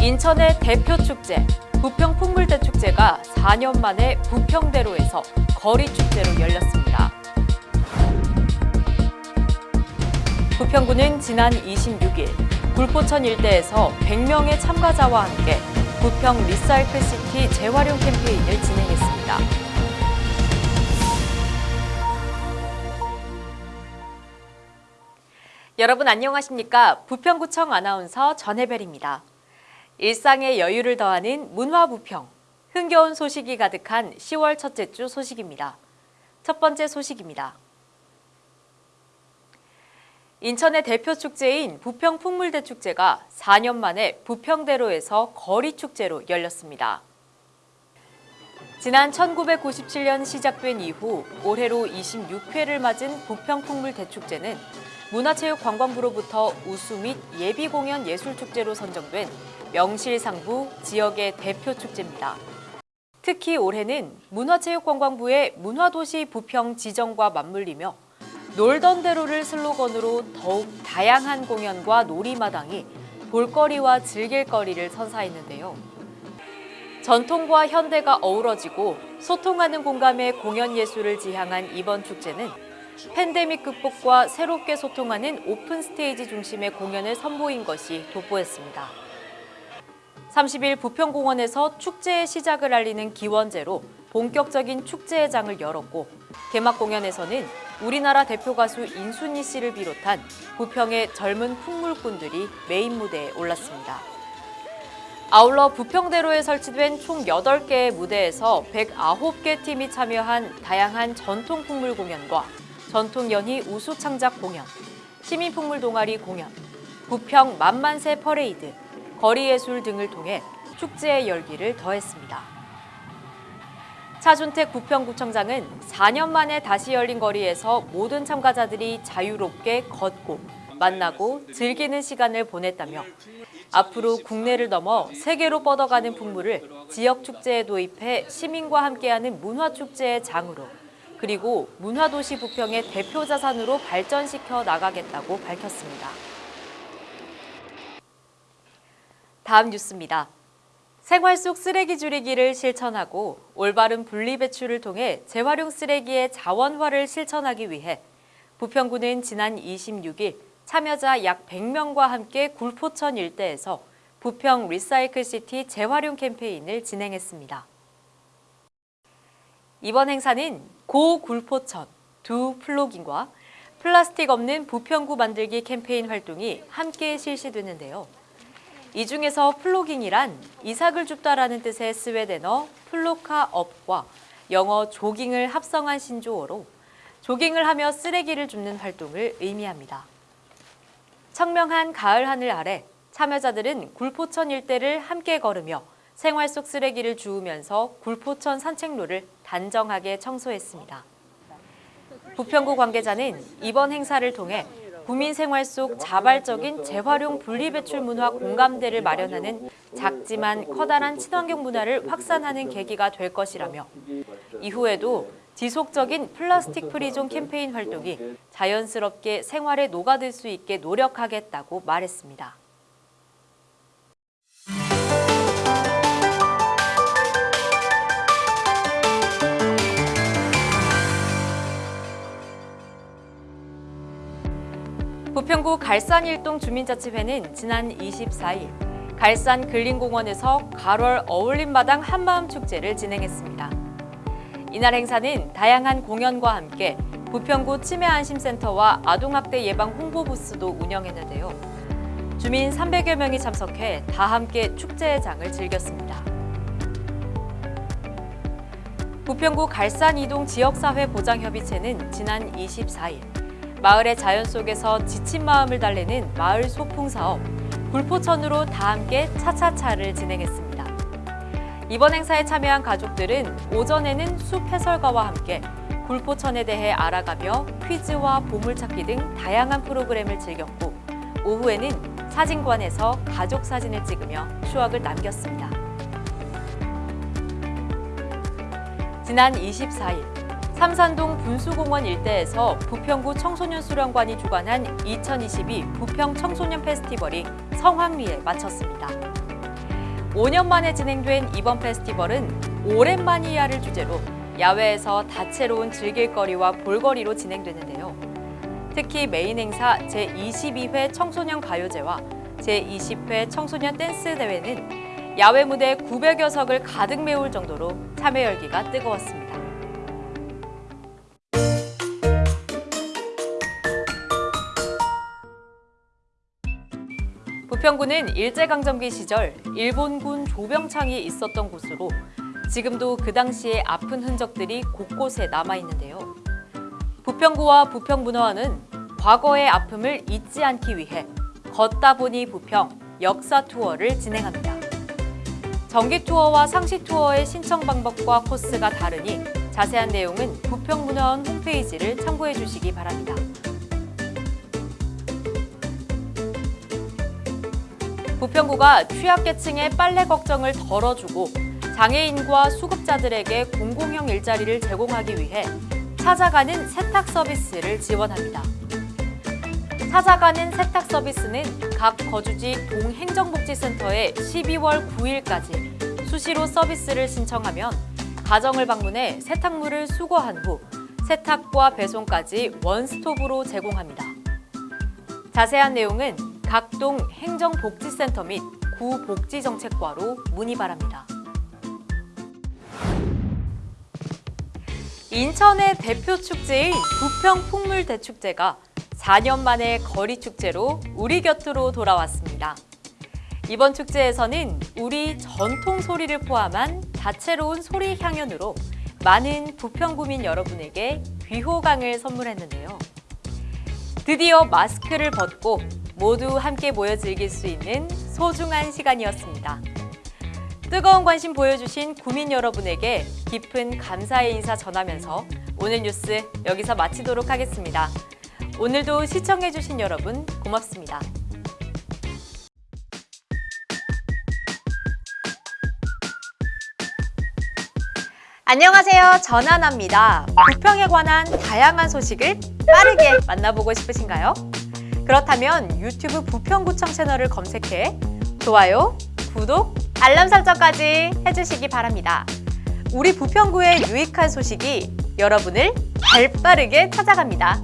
인천의 대표 축제, 부평 풍물대 축제가 4년 만에 부평대로에서 거리 축제로 열렸습니다. 부평구는 지난 26일 굴포천 일대에서 100명의 참가자와 함께 부평 recycle city 재활용 캠페인을 진행했습니다. 여러분 안녕하십니까? 부평구청 아나운서 전혜벨입니다. 일상의 여유를 더하는 문화부평, 흥겨운 소식이 가득한 10월 첫째 주 소식입니다. 첫 번째 소식입니다. 인천의 대표 축제인 부평 풍물대 축제가 4년 만에 부평대로에서 거리 축제로 열렸습니다. 지난 1997년 시작된 이후 올해로 26회를 맞은 부평 풍물 대 축제는 문화체육관광부로부터 우수 및 예비공연 예술축제로 선정된 명실상부 지역의 대표 축제입니다. 특히 올해는 문화체육관광부의 문화도시 부평 지정과 맞물리며 놀던 대로를 슬로건으로 더욱 다양한 공연과 놀이마당이 볼거리와 즐길거리를 선사했는데요. 전통과 현대가 어우러지고 소통하는 공감의 공연 예술을 지향한 이번 축제는 팬데믹 극복과 새롭게 소통하는 open stage 중심의 공연을 선보인 것이 돋보였습니다. 30일 부평공원에서 축제의 시작을 알리는 기원제로 본격적인 축제의 장을 열었고 개막 공연에서는 우리나라 대표 가수 인순이 씨를 비롯한 부평의 젊은 풍물꾼들이 메인 무대에 올랐습니다. 아울러 부평대로에 설치된 총 8개의 무대에서 109개 팀이 참여한 다양한 전통 풍물 공연과 전통 연희 우수 창작 공연, 시민 풍물 동아리 공연, 부평 만만세 퍼레이드, 거리 예술 등을 통해 축제의 열기를 더했습니다. 차준택 부평구청장은 4년 만에 다시 열린 거리에서 모든 참가자들이 자유롭게 걷고 만나고 즐기는 시간을 보냈다며 앞으로 국내를 넘어 세계로 뻗어가는 풍물을 지역 축제에 도입해 시민과 함께하는 문화축제의 장으로 그리고 문화도시 부평의 대표 자산으로 발전시켜 나가겠다고 밝혔습니다. 다음 뉴스입니다. 생활 속 쓰레기 줄이기를 실천하고 올바른 분리배출을 통해 재활용 쓰레기의 자원화를 실천하기 위해 부평구는 지난 26일 참여자 약 100명과 함께 굴포천 일대에서 부평 recycle city 재활용 캠페인을 진행했습니다. 이번 행사는 go 굴포천 do plogging과 플라스틱 없는 부평구 만들기 캠페인 활동이 함께 실시되는데요. 이 중에서 plogging이란 이삭을 줍다라는 뜻의 스웨덴어 plocka upp과 영어 조깅을 합성한 신조어로 조깅을 하며 쓰레기를 줍는 활동을 의미합니다. 청명한 가을 하늘 아래 참여자들은 굴포천 일대를 함께 걸으며 생활 속 쓰레기를 주우면서 굴포천 산책로를 단정하게 청소했습니다. 부평구 관계자는 이번 행사를 통해 구민 생활 속 자발적인 재활용 분리배출 문화 공감대를 마련하는 작지만 커다란 친환경 문화를 확산하는 계기가 될 것이라며 이후에도 지속적인 플라스틱 free zone 캠페인 활동이 자연스럽게 생활에 녹아들 수 있게 노력하겠다고 말했습니다. 부평구 갈산일동 주민자치회는 지난 24일 갈산 근린공원에서 가월 어울림마당 한마음 축제를 진행했습니다. 이날 행사는 다양한 공연과 함께 부평구 치매안심센터와 아동학대 예방 홍보 부스도 운영했는데요. 주민 300여 명이 참석해 다 함께 축제의 장을 즐겼습니다. 부평구 갈산이동 지역사회 보장협의체는 지난 24일 마을의 자연 속에서 지친 마음을 달래는 마을 소풍 사업 굴포천으로 다 함께 차차차를 진행했습니다. 이번 행사에 참여한 가족들은 오전에는 숲 해설가와 함께 굴포천에 대해 알아가며 퀴즈와 보물찾기 등 다양한 프로그램을 즐겼고 오후에는 사진관에서 가족 사진을 찍으며 추억을 남겼습니다. 지난 24일 삼산동 분수공원 일대에서 부평구 청소년 수련관이 주관한 2022 부평 청소년 페스티벌이 성황리에 마쳤습니다. 5년 만에 진행된 이번 페스티벌은 오랜만이야를 주제로 야외에서 다채로운 즐길거리와 볼거리로 진행되는데요. 특히 메인 행사 제22회 청소년 가요제와 제20회 청소년 댄스 대회는 야외 무대 900여 석을 가득 메울 정도로 참여 열기가 뜨거웠습니다. 부평구는 일제강점기 시절 일본군 조병창이 있었던 곳으로 지금도 그 당시의 아픈 흔적들이 곳곳에 남아있는데요. 부평구와 부평문화원은 과거의 아픔을 잊지 않기 위해 걷다 보니 부평 역사 투어를 진행합니다. 정기 투어와 상시 투어의 신청 방법과 코스가 다르니 자세한 내용은 부평문화원 홈페이지를 참고해 주시기 바랍니다. 부평구가 취약계층의 빨래 걱정을 덜어주고 장애인과 수급자들에게 공공형 일자리를 제공하기 위해 찾아가는 세탁 서비스를 지원합니다. 찾아가는 세탁 서비스는 각 거주지 동행정복지센터에 12월 9일까지 수시로 서비스를 신청하면 가정을 방문해 세탁물을 수거한 후 세탁과 배송까지 원스톱으로 제공합니다. 자세한 내용은 각동 행정복지센터 및 구복지정책과로 문의 바랍니다. 인천의 대표 축제인 부평 풍물대축제가 4년 만에 거리 축제로 우리 곁으로 돌아왔습니다. 이번 축제에서는 우리 전통 소리를 포함한 다채로운 소리 향연으로 많은 부평구민 여러분에게 귀호강을 선물했는데요. 드디어 마스크를 벗고 모두 함께 모여 즐길 수 있는 소중한 시간이었습니다. 뜨거운 관심 보여주신 구민 여러분에게 깊은 감사의 인사 전하면서 오늘 뉴스 여기서 마치도록 하겠습니다. 오늘도 시청해주신 여러분 고맙습니다. 안녕하세요. 전하나입니다. 부평에 관한 다양한 소식을 빠르게 만나보고 싶으신가요? 그렇다면 유튜브 부평구청 채널을 검색해 좋아요, 구독, 알람 설정까지 해주시기 바랍니다. 우리 부평구의 유익한 소식이 여러분을 발빠르게 찾아갑니다.